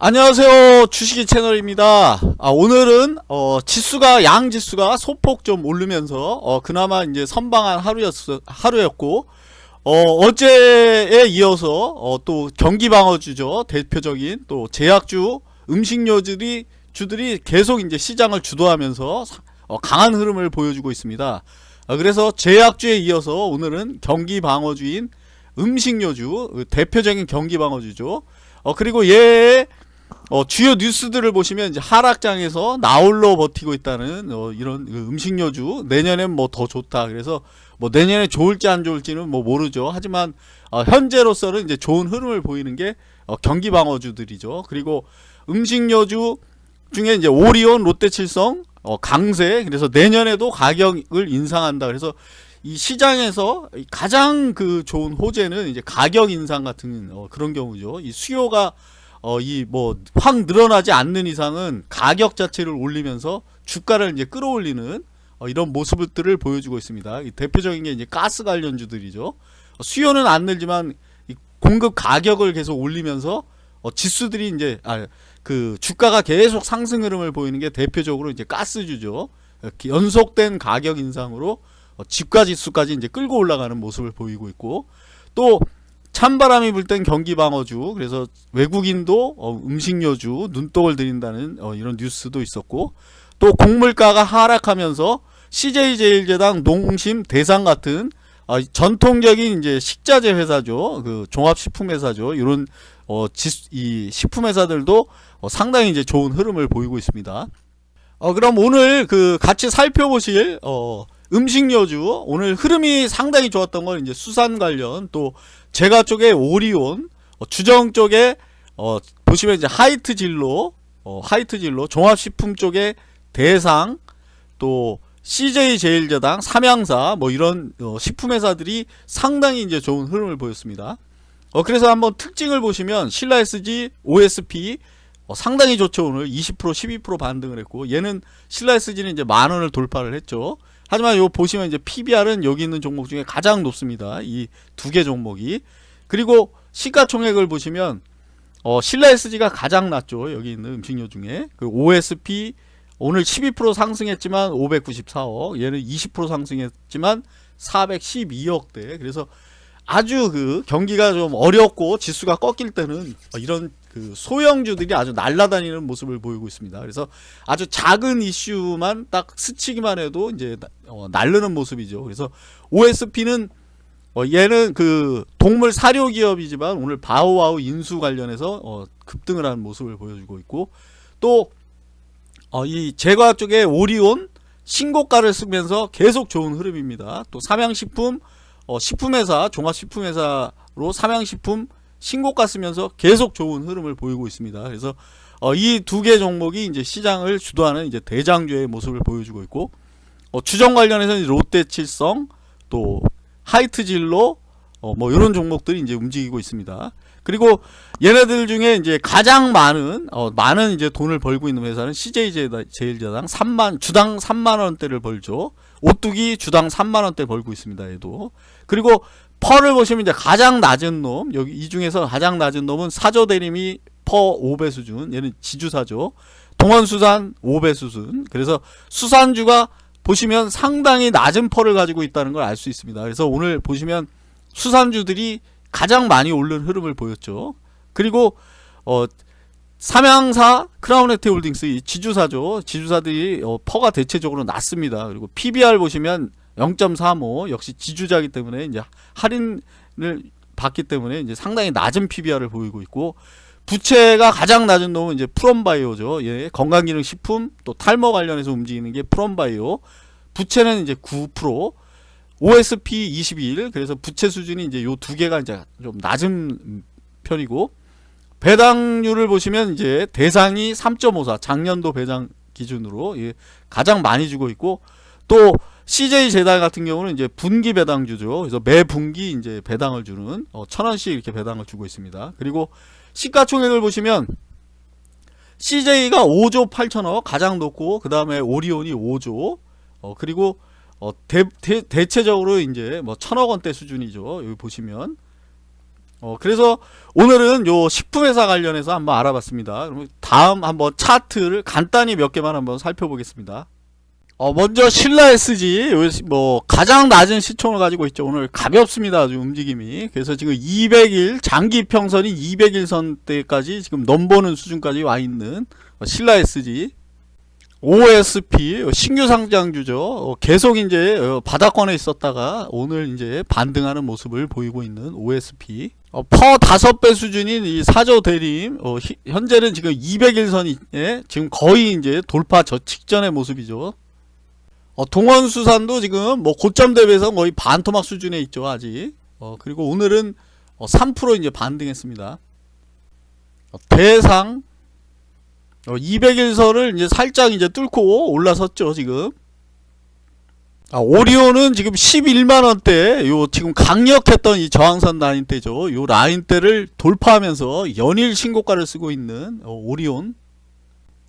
안녕하세요. 주식이 채널입니다. 아, 오늘은 어, 지수가 양 지수가 소폭 좀 오르면서 어, 그나마 이제 선방한 하루였 하루였고 어, 어제에 이어서 어, 또 경기 방어주죠. 대표적인 또 제약주 음식료들이 주들이 계속 이제 시장을 주도하면서 어, 강한 흐름을 보여주고 있습니다. 어, 그래서 제약주에 이어서 오늘은 경기 방어주인 음식료주 그 대표적인 경기 방어주죠. 어, 그리고 얘의 어, 주요 뉴스들을 보시면 이제 하락장에서 나홀로 버티고 있다는 어, 이런 그 음식료주 내년엔 뭐 더 좋다. 그래서 뭐 내년에 좋을지 안 좋을지는 뭐 모르죠. 하지만 어, 현재로서는 이제 좋은 흐름을 보이는 게 어, 경기 방어주들이죠. 그리고 음식료주 중에 이제 오리온, 롯데칠성, 어, 강세 그래서 내년에도 가격을 인상한다. 그래서 이 시장에서 가장 그 좋은 호재는 이제 가격 인상 같은 어, 그런 경우죠. 이 수요가 어, 이 뭐 확 늘어나지 않는 이상은 가격 자체를 올리면서 주가를 이제 끌어올리는 어, 이런 모습들을 보여주고 있습니다. 대표적인 게 이제 가스 관련주들이죠. 어, 수요는 안 늘지만 공급 가격을 계속 올리면서 어, 지수들이 이제 아, 그 주가가 계속 상승 흐름을 보이는 게 대표적으로 이제 가스주죠. 연속된 가격 인상으로 어, 집가 지수까지 이제 끌고 올라가는 모습을 보이고 있고 또 찬바람이 불 땐 경기 방어주 그래서 외국인도 어, 음식료주 눈독을 들인다는 어, 이런 뉴스도 있었고 또 곡물가가 하락하면서 CJ제일제당 농심 대상 같은 어, 전통적인 이제 식자재 회사죠 그 종합식품 회사죠 이런 어, 이 식품 회사들도 어, 상당히 이제 좋은 흐름을 보이고 있습니다. 어, 그럼 오늘 그 같이 살펴보실 어, 음식료주 오늘 흐름이 상당히 좋았던 건 이제 수산 관련 또 제가 쪽에 오리온 어, 주정 쪽에 어, 보시면 이제 하이트 진로 어, 하이트 진로 종합식품 쪽에 대상 또 CJ 제일제당 삼양사 뭐 이런 어, 식품회사들이 상당히 이제 좋은 흐름을 보였습니다. 어, 그래서 한번 특징을 보시면 신라 SG, OSP 어, 상당히 좋죠 오늘 20% 12% 반등을 했고 얘는 신라 SG는 이제 만원을 돌파를 했죠. 하지만 요 보시면 이제 PBR은 여기 있는 종목 중에 가장 높습니다. 이 두 개 종목이. 그리고 시가총액을 보시면 어, 신라 SG가 가장 낮죠. 여기 있는 음식료 중에. 그 OSP 오늘 12% 상승했지만 594억. 얘는 20% 상승했지만 412억대. 그래서 아주 그 경기가 좀 어렵고 지수가 꺾일 때는 이런 그 소형주들이 아주 날아다니는 모습을 보이고 있습니다. 그래서 아주 작은 이슈만 딱 스치기만 해도 이제 어, 날르는 모습이죠. 그래서 OSP는 어, 얘는 그 동물 사료 기업이지만 오늘 바오와우 인수 관련해서 어, 급등을 하는 모습을 보여주고 있고 또이 어, 제과학 쪽에 오리온 신고가를 쓰면서 계속 좋은 흐름입니다. 또 삼양식품 어, 식품회사 종합식품회사로 삼양식품 신고가 쓰면서 계속 좋은 흐름을 보이고 있습니다. 그래서 어, 이 두 개 종목이 이제 시장을 주도하는 이제 대장주의 모습을 보여주고 있고 어, 추정 관련해서는 롯데칠성 또 하이트진로 어, 뭐 이런 종목들이 이제 움직이고 있습니다. 그리고 얘네들 중에 이제 가장 많은 어, 많은 이제 돈을 벌고 있는 회사는 CJ 제일제당 3만 주당 3만 원대를 벌죠. 오뚜기 주당 3만 원대 벌고 있습니다. 얘도. 그리고 펄을 보시면 이제 가장 낮은 놈 여기 이 중에서 가장 낮은 놈은 사조 대림이 퍼 5배 수준 얘는 지주사죠 동원수산 5배 수준. 그래서 수산주가 보시면 상당히 낮은 펄을 가지고 있다는 걸 알 수 있습니다. 그래서 오늘 보시면 수산주들이 가장 많이 오른 흐름을 보였죠. 그리고 어 삼양사 크라운해태 홀딩스 지주사죠 지주사들이 어, PER가 대체적으로 낮습니다. 그리고 PBR 보시면 0.35 역시 지주사기 때문에 이제 할인을 받기 때문에 이제 상당히 낮은 PBR을 보이고 있고 부채가 가장 낮은 놈은 이제 프롬바이오죠. 예, 건강기능식품 또 탈모 관련해서 움직이는 게 프롬바이오. 부채는 이제 9% OSP 21 그래서 부채 수준이 이제 요 두 개가 이제 좀 낮은 편이고 배당률을 보시면 이제 대상이 3.54 작년도 배당 기준으로 예, 가장 많이 주고 있고 또 CJ 재단 같은 경우는 이제 분기 배당주죠. 그래서 매 분기 이제 배당을 주는 어, 천 원씩 이렇게 배당을 주고 있습니다. 그리고 시가총액을 보시면 CJ가 5조 8천억 가장 높고 그 다음에 오리온이 5조 어, 그리고 어, 대, 대, 대체적으로 이제 뭐 천억 원대 수준이죠. 여기 보시면 어, 그래서 오늘은 요 식품회사 관련해서 한번 알아봤습니다. 그럼 다음 한번 차트를 간단히 몇 개만 한번 살펴보겠습니다. 어, 먼저 신라 SG, 요 뭐, 가장 낮은 시총을 가지고 있죠. 오늘 가볍습니다. 아주 움직임이. 그래서 지금 200일, 장기 평선이 200일선대까지 지금 넘보는 수준까지 와 있는 어, 신라 SG. OSP, 어, 신규 상장주죠. 어, 계속 이제 어, 바닥권에 있었다가 오늘 이제 반등하는 모습을 보이고 있는 OSP. 어, 퍼 5배 수준인 이 사조 대림, 어, 히- 현재는 지금 200일선이 지금 거의 이제 돌파 저 직전의 모습이죠. 어, 동원수산도 지금 뭐 고점 대비해서 거의 반토막 수준에 있죠 아직. 어, 그리고 오늘은 어, 3% 이제 반등했습니다. 어, 대상 어, 200일선을 이제 살짝 이제 뚫고 올라섰죠 지금. 아, 오리온은 지금 11만원대, 요, 지금 강력했던 이 저항선 라인대죠. 요 라인대를 돌파하면서 연일 신고가를 쓰고 있는, 어, 오리온.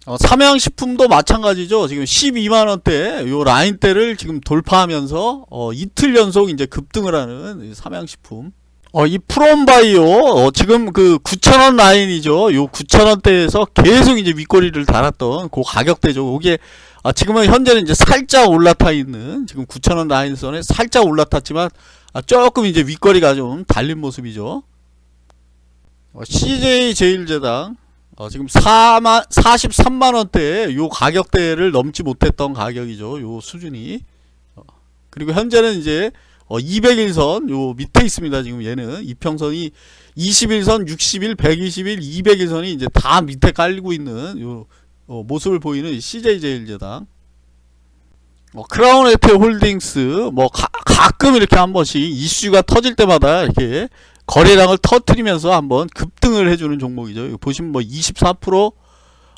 어, 삼양식품도 마찬가지죠. 지금 12만원대, 요 라인대를 지금 돌파하면서, 어, 이틀 연속 이제 급등을 하는 이 삼양식품. 어, 이 프롬바이오, 어, 지금 그 9,000원 라인이죠. 요 9,000원대에서 계속 이제 윗꼬리를 달았던 그 가격대죠. 이게 아, 지금은 현재는 이제 살짝 올라타 있는 지금 9,000원 라인선에 살짝 올라탔지만 아, 조금 이제 윗거리가 좀 달린 모습이죠. 어, CJ 제일제당 어, 지금 4만 43만 원대 요 가격대를 넘지 못했던 가격이죠. 요 수준이. 어, 그리고 현재는 이제 어, 200일선 요 밑에 있습니다. 지금 얘는 이평선이 21선, 60일, 120일, 200일선이 이제 다 밑에 깔리고 있는 요 어, 모습을 보이는 이 CJ제일제당 어, 크라운 에테 홀딩스 뭐 가, 가끔 이렇게 한 번씩 이슈가 터질 때마다 이렇게 거래량을 터트리면서 한번 급등을 해주는 종목이죠. 보시면 뭐 24%,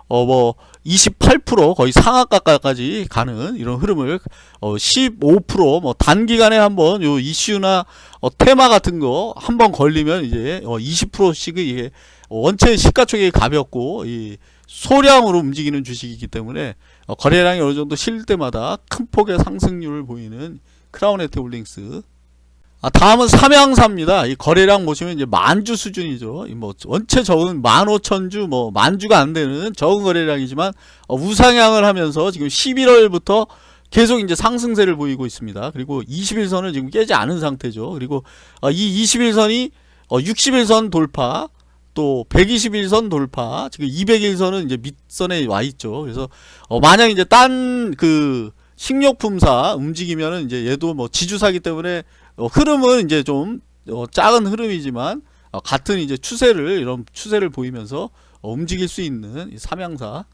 어 뭐 28% 거의 상한가까지 가는 이런 흐름을 어 15%뭐 단기간에 한번 요 이슈나 어 테마 같은 거 한번 걸리면 이제 어 20%씩 이게 원체 시가총액이 가볍고 이 소량으로 움직이는 주식이기 때문에 어, 거래량이 어느 정도 실릴 때마다 큰 폭의 상승률을 보이는 크라운해태 홀딩스. 아, 다음은 삼양사입니다. 이 거래량 보시면 이제 만주 수준이죠. 이뭐 원체 적은 만 오천 주, 뭐 만주가 안 되는 적은 거래량이지만 어, 우상향을 하면서 지금 11월부터 계속 이제 상승세를 보이고 있습니다. 그리고 21선을 지금 깨지 않은 상태죠. 그리고 어, 이 21선이 어, 60일선 돌파, 또 121선 돌파, 지금 200일선은 이제 밑선에 와 있죠. 그래서 어, 만약 이제 딴 그 식료품사 움직이면은 이제 얘도 뭐 지주사기 때문에 어, 흐름은 이제 좀 어, 작은 흐름이지만 어, 같은 이제 추세를 이런 추세를 보이면서 어, 움직일 수 있는 이 삼양사